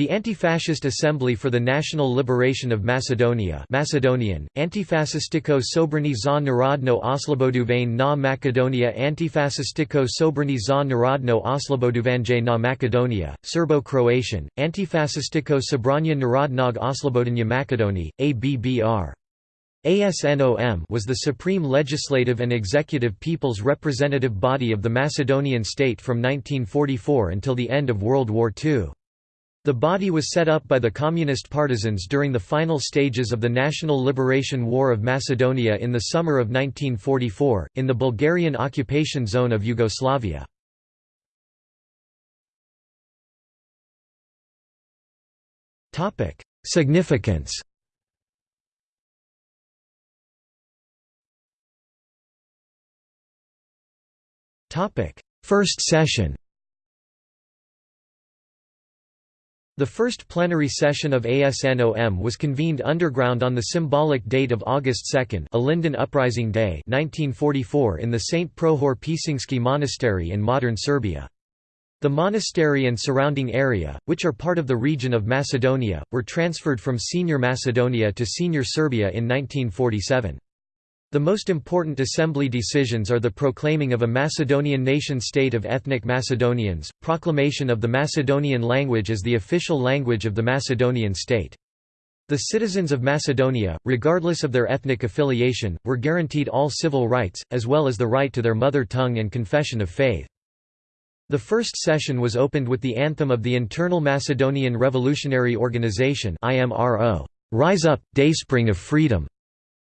The Anti-Fascist Assembly for the National Liberation of Macedonia Macedonian, Antifascistiko Sobrani za Narodno Osloboduvane na Macedonia Antifascistiko Sobrani za Narodno Osloboduvanje na Macedonia, Serbo-Croatian, Antifascistiko Sobrania Narodnog Oslobodanja Makedonije, ABBR. ASNOM was the supreme legislative and executive people's representative body of the Macedonian state from 1944 until the end of World War II. The body was set up by the communist partisans during the final stages of the National Liberation War of Macedonia in the summer of 1944, in the Bulgarian occupation zone of Yugoslavia. Significance First session The first plenary session of ASNOM was convened underground on the symbolic date of August 2 Ilinden Uprising Day 1944 in the St. Prohor Pčinjski Monastery in modern Serbia. The monastery and surrounding area, which are part of the region of Macedonia, were transferred from Senior Macedonia to Senior Serbia in 1947. The most important assembly decisions are the proclaiming of a Macedonian nation-state of ethnic Macedonians, proclamation of the Macedonian language as the official language of the Macedonian state. The citizens of Macedonia, regardless of their ethnic affiliation, were guaranteed all civil rights, as well as the right to their mother tongue and confession of faith. The first session was opened with the anthem of the Internal Macedonian Revolutionary Organization IMRO, Rise Up, Dayspring of Freedom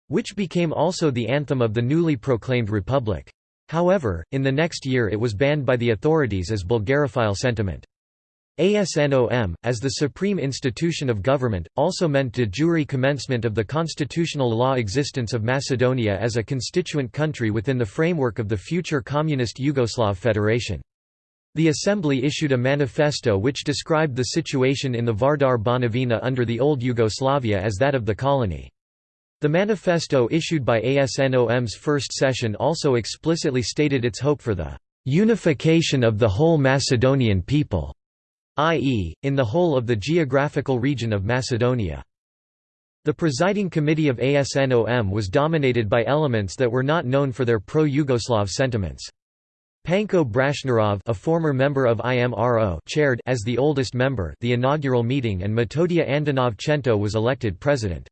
which became also the anthem of the newly proclaimed republic. However, in the next year it was banned by the authorities as Bulgarophile sentiment. ASNOM, as the supreme institution of government, also meant de jure commencement of the constitutional law existence of Macedonia as a constituent country within the framework of the future Communist Yugoslav Federation. The Assembly issued a manifesto which described the situation in the Vardar Banovina under the old Yugoslavia as that of the colony. The manifesto issued by ASNOM's first session also explicitly stated its hope for the "...unification of the whole Macedonian people", i.e., in the whole of the geographical region of Macedonia. The presiding committee of ASNOM was dominated by elements that were not known for their pro-Yugoslav sentiments. Panko Brashnarov a former member of IMRO chaired as the oldest member the inaugural meeting and Metodia Andonov Chento was elected president.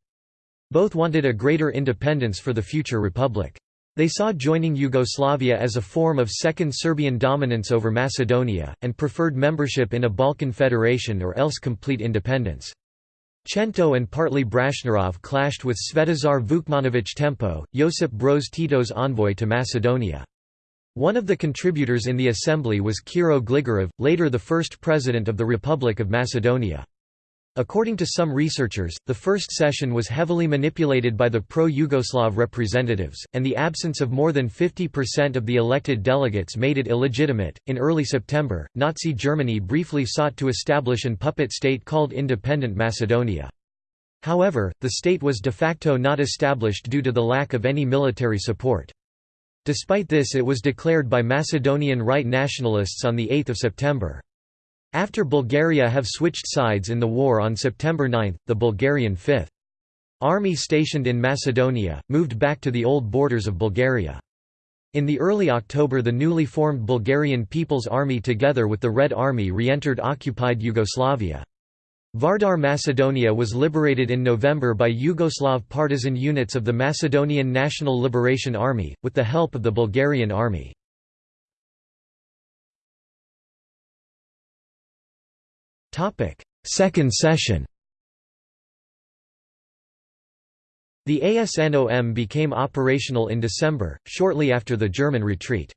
Both wanted a greater independence for the future republic. They saw joining Yugoslavia as a form of Second Serbian dominance over Macedonia, and preferred membership in a Balkan federation or else complete independence. Chento and partly Brashnarov clashed with Svetozar Vukmanović Tempo, Josip Broz Tito's envoy to Macedonia. One of the contributors in the assembly was Kiro Gligorov, later the first president of the Republic of Macedonia. According to some researchers, the first session was heavily manipulated by the pro-Yugoslav representatives, and the absence of more than 50% of the elected delegates made it illegitimate. In early September, Nazi Germany briefly sought to establish an puppet state called Independent Macedonia. However, the state was de facto not established due to the lack of any military support. Despite this it was declared by Macedonian right nationalists on 8 September. After Bulgaria have switched sides in the war on September 9, the Bulgarian 5th Army stationed in Macedonia, moved back to the old borders of Bulgaria. In the early October the newly formed Bulgarian People's Army together with the Red Army re-entered occupied Yugoslavia. Vardar Macedonia was liberated in November by Yugoslav partisan units of the Macedonian National Liberation Army, with the help of the Bulgarian Army. Second session The ASNOM became operational in December, shortly after the German retreat.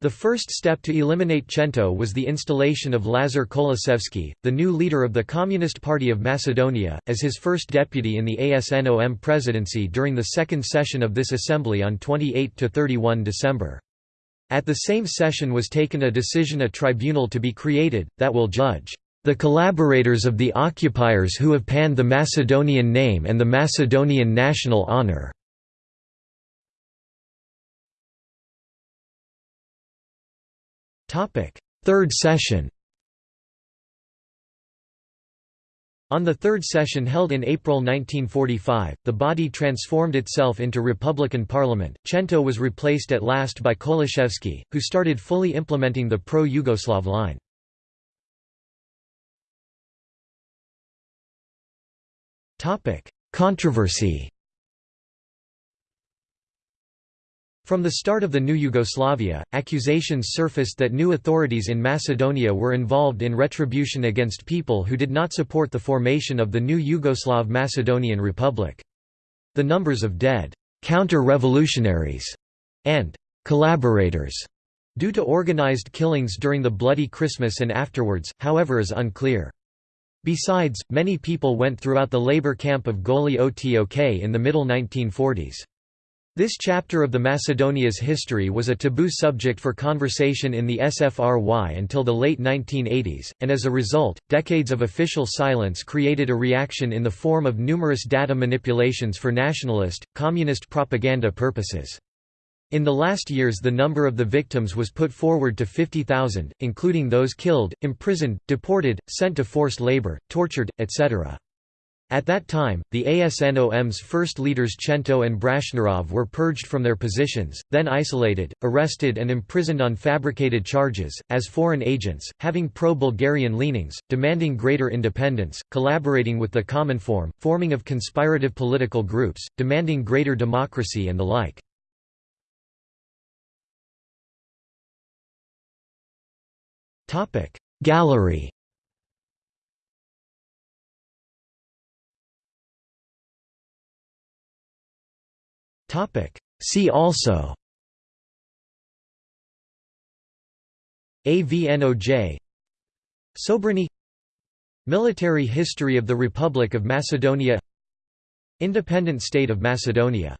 The first step to eliminate Chento was the installation of Lazar Koliševski, the new leader of the Communist Party of Macedonia, as his first deputy in the ASNOM presidency during the second session of this assembly on 28–31 December. At the same session was taken a decision a tribunal to be created, that will judge the collaborators of the occupiers who have panned the Macedonian name and the Macedonian national honor. Third session On the third session held in April 1945, the body transformed itself into Republican Parliament. Chento was replaced at last by Koliševski, who started fully implementing the pro Yugoslav line. Controversy From the start of the new Yugoslavia, accusations surfaced that new authorities in Macedonia were involved in retribution against people who did not support the formation of the new Yugoslav Macedonian Republic. The numbers of dead counter-revolutionaries and collaborators due to organized killings during the Bloody Christmas and afterwards, however is unclear. Besides, many people went throughout the labor camp of Goli Otok in the middle 1940s. This chapter of the Macedonia's history was a taboo subject for conversation in the SFRY until the late 1980s, and as a result, decades of official silence created a reaction in the form of numerous data manipulations for nationalist, communist propaganda purposes. In the last years the number of the victims was put forward to 50,000, including those killed, imprisoned, deported, sent to forced labor, tortured, etc. At that time, the ASNOM's first leaders Chento and Brashnarov were purged from their positions, then isolated, arrested and imprisoned on fabricated charges, as foreign agents, having pro-Bulgarian leanings, demanding greater independence, collaborating with the Cominform, forming of conspirative political groups, demanding greater democracy and the like. Gallery. See also. AVNOJ Sobranie Military history of the Republic of Macedonia. Independent State of Macedonia